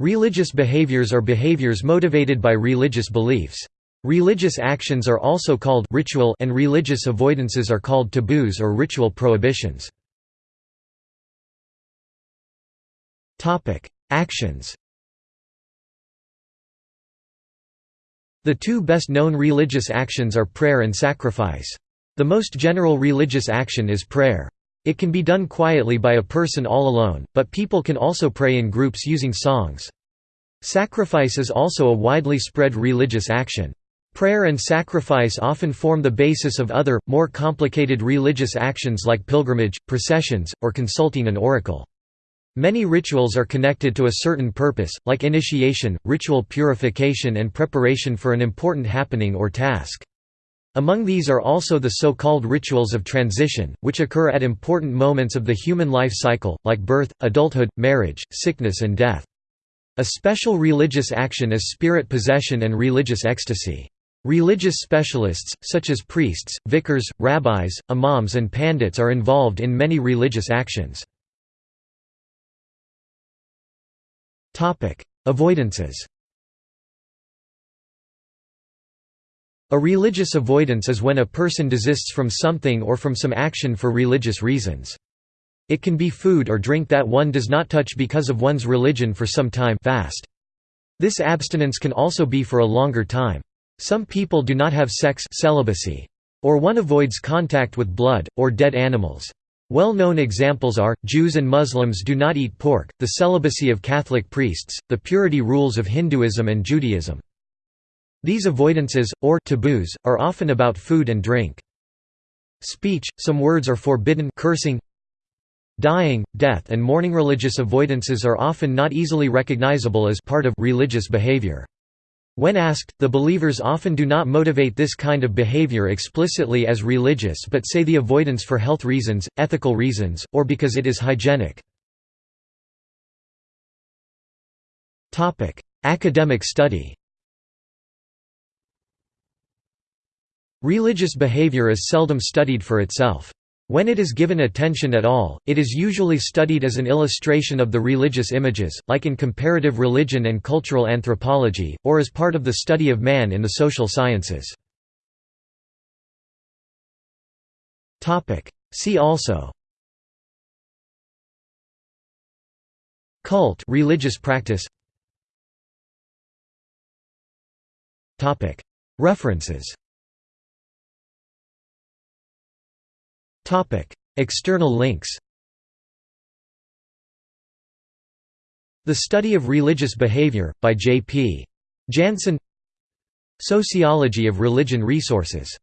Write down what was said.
Religious behaviors are behaviors motivated by religious beliefs. Religious actions are also called ritual and religious avoidances are called taboos or ritual prohibitions. Actions The two best known religious actions are prayer and sacrifice. The most general religious action is prayer. It can be done quietly by a person all alone, but people can also pray in groups using songs. Sacrifice is also a widely spread religious action. Prayer and sacrifice often form the basis of other, more complicated religious actions like pilgrimage, processions, or consulting an oracle. Many rituals are connected to a certain purpose, like initiation, ritual purification and preparation for an important happening or task. Among these are also the so-called rituals of transition, which occur at important moments of the human life cycle, like birth, adulthood, marriage, sickness and death. A special religious action is spirit possession and religious ecstasy. Religious specialists, such as priests, vicars, rabbis, imams and pandits are involved in many religious actions. Avoidances A religious avoidance is when a person desists from something or from some action for religious reasons. It can be food or drink that one does not touch because of one's religion for some time fast. This abstinence can also be for a longer time. Some people do not have sex celibacy. Or one avoids contact with blood, or dead animals. Well-known examples are, Jews and Muslims do not eat pork, the celibacy of Catholic priests, the purity rules of Hinduism and Judaism. These avoidances, or taboos, are often about food and drink. Speech, some words are forbidden cursing, dying, death and mourning religious avoidances are often not easily recognizable as part of religious behavior. When asked, the believers often do not motivate this kind of behavior explicitly as religious but say the avoidance for health reasons, ethical reasons, or because it is hygienic. Academic study Religious behavior is seldom studied for itself. When it is given attention at all, it is usually studied as an illustration of the religious images, like in comparative religion and cultural anthropology, or as part of the study of man in the social sciences. See also Cult religious practice References External links The Study of Religious Behavior, by J. P. Jansen Sociology of Religion Resources